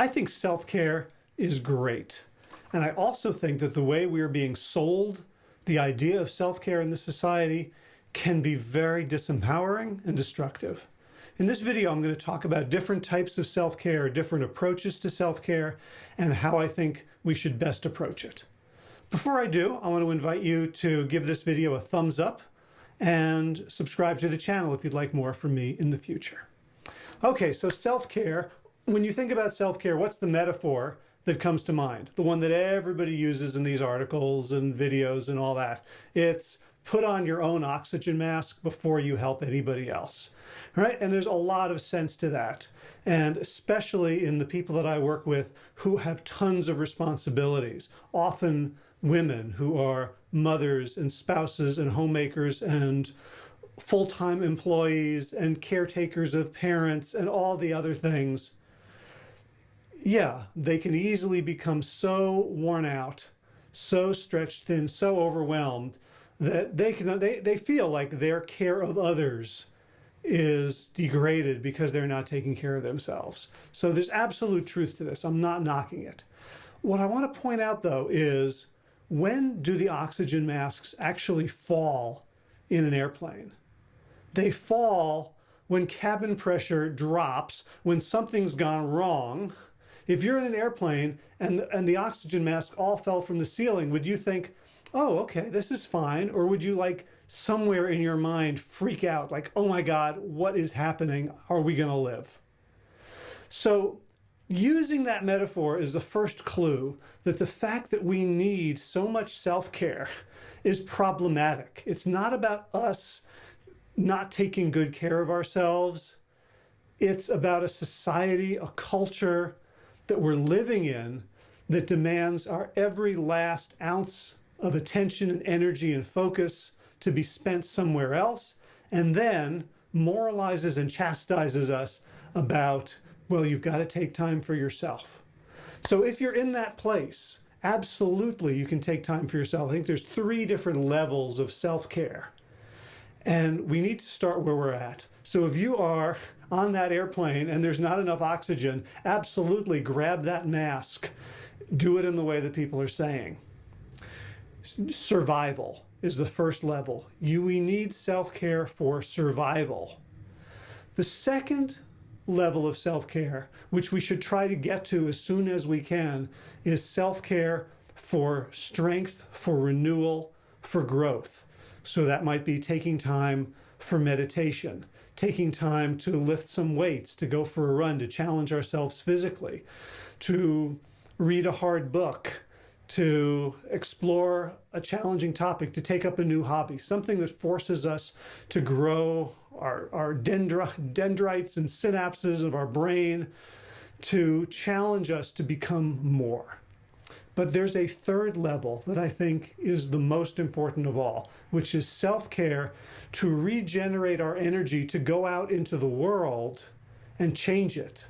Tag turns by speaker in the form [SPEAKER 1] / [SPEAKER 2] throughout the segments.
[SPEAKER 1] I think self-care is great. And I also think that the way we are being sold the idea of self-care in this society can be very disempowering and destructive. In this video, I'm going to talk about different types of self-care, different approaches to self-care, and how I think we should best approach it. Before I do, I want to invite you to give this video a thumbs up and subscribe to the channel if you'd like more from me in the future. Okay, so self-care. When you think about self-care, what's the metaphor that comes to mind? The one that everybody uses in these articles and videos and all that. It's put on your own oxygen mask before you help anybody else. Right? And there's a lot of sense to that. And especially in the people that I work with who have tons of responsibilities, often women who are mothers and spouses and homemakers and full-time employees and caretakers of parents and all the other things. Yeah, they can easily become so worn out, so stretched thin, so overwhelmed that they can they, they feel like their care of others is degraded because they're not taking care of themselves. So there's absolute truth to this. I'm not knocking it. What I want to point out though is when do the oxygen masks actually fall in an airplane? They fall when cabin pressure drops, when something's gone wrong. If you're in an airplane and, and the oxygen mask all fell from the ceiling, would you think, oh, okay, this is fine? Or would you like somewhere in your mind freak out like, oh my God, what is happening? Are we going to live? So Using that metaphor is the first clue that the fact that we need so much self-care is problematic. It's not about us not taking good care of ourselves. It's about a society, a culture that we're living in that demands our every last ounce of attention and energy and focus to be spent somewhere else, and then moralizes and chastises us about well, you've got to take time for yourself. So if you're in that place, absolutely you can take time for yourself. I think there's three different levels of self-care. And we need to start where we're at. So if you are on that airplane and there's not enough oxygen, absolutely grab that mask. Do it in the way that people are saying. Survival is the first level. You, we need self-care for survival. The second level of self-care, which we should try to get to as soon as we can, is self-care for strength, for renewal, for growth. So that might be taking time for meditation, taking time to lift some weights, to go for a run, to challenge ourselves physically, to read a hard book, to explore a challenging topic, to take up a new hobby, something that forces us to grow our, our dendri dendrites and synapses of our brain to challenge us to become more. But there's a third level that I think is the most important of all, which is self-care to regenerate our energy to go out into the world and change it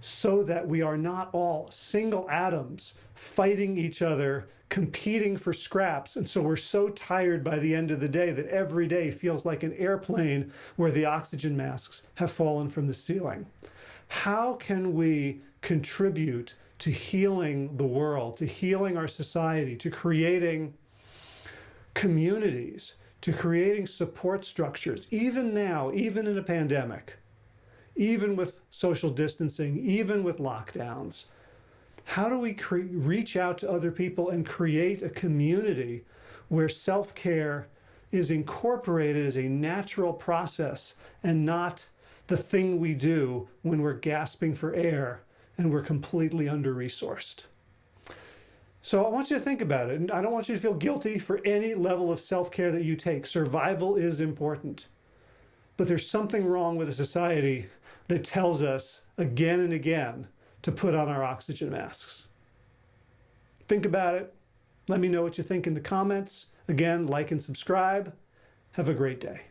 [SPEAKER 1] so that we are not all single atoms fighting each other, competing for scraps. And so we're so tired by the end of the day that every day feels like an airplane where the oxygen masks have fallen from the ceiling. How can we contribute to healing the world, to healing our society, to creating communities, to creating support structures, even now, even in a pandemic, even with social distancing, even with lockdowns, how do we reach out to other people and create a community where self-care is incorporated as a natural process and not the thing we do when we're gasping for air and we're completely under-resourced. So I want you to think about it. And I don't want you to feel guilty for any level of self-care that you take. Survival is important. But there's something wrong with a society that tells us again and again to put on our oxygen masks. Think about it. Let me know what you think in the comments. Again, like and subscribe. Have a great day.